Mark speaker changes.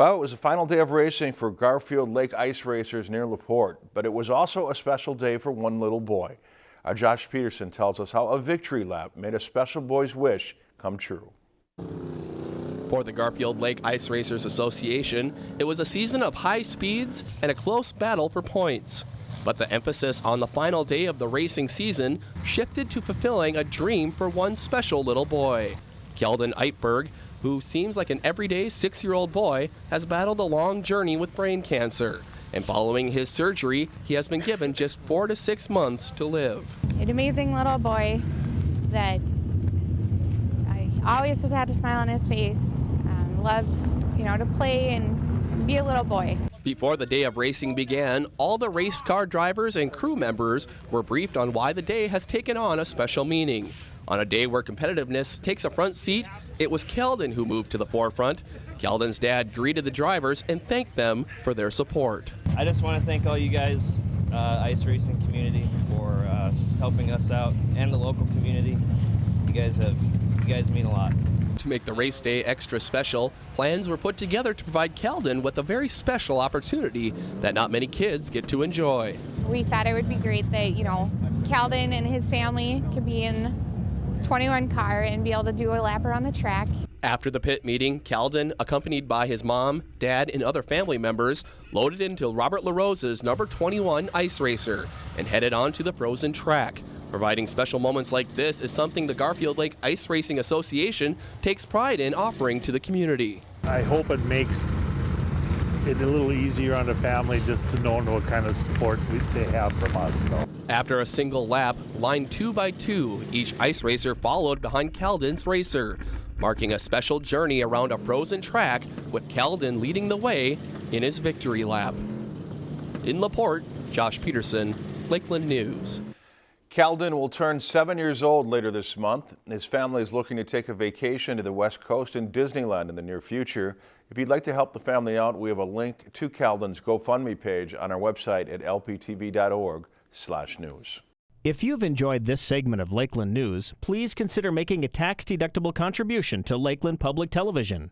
Speaker 1: Well, it was the final day of racing for Garfield Lake Ice Racers near LaPorte, but it was also a special day for one little boy. Our Josh Peterson tells us how a victory lap made a special boy's wish come true.
Speaker 2: For the Garfield Lake Ice Racers Association, it was a season of high speeds and a close battle for points. But the emphasis on the final day of the racing season shifted to fulfilling a dream for one special little boy. Keldon Eitberg, who seems like an everyday six year old boy, has battled a long journey with brain cancer. And following his surgery, he has been given just four to six months to live.
Speaker 3: An amazing little boy that I always has had a smile on his face, um, loves, you know, to play and be a little boy.
Speaker 2: Before the day of racing began, all the race car drivers and crew members were briefed on why the day has taken on a special meaning. On a day where competitiveness takes a front seat, it was Keldon who moved to the forefront. Keldon's dad greeted the drivers and thanked them for their support.
Speaker 4: I just want to thank all you guys, uh, ice racing community, for uh, helping us out and the local community. You guys have, you guys mean a lot.
Speaker 2: To make the race day extra special, plans were put together to provide Keldon with a very special opportunity that not many kids get to enjoy.
Speaker 3: We thought it would be great that, you know, Keldon and his family could be in 21 car and be able to do a lap around the track.
Speaker 2: After the pit meeting, Keldon, accompanied by his mom, dad, and other family members, loaded into Robert LaRosa's number 21 ice racer and headed on to the frozen track. Providing special moments like this is something the Garfield Lake Ice Racing Association takes pride in offering to the community.
Speaker 5: I hope it makes it a little easier on the family just to know what kind of support we, they have from us. So.
Speaker 2: After a single lap, lined two by two, each ice racer followed behind Keldon's racer, marking a special journey around a frozen track with Keldon leading the way in his victory lap. In LaPorte, Josh Peterson, Lakeland News.
Speaker 1: Keldon will turn seven years old later this month. His family is looking to take a vacation to the West Coast and Disneyland in the near future. If you'd like to help the family out, we have a link to Keldon's GoFundMe page on our website at lptv.org slash news.
Speaker 6: If you've enjoyed this segment of Lakeland News, please consider making a tax-deductible contribution to Lakeland Public Television.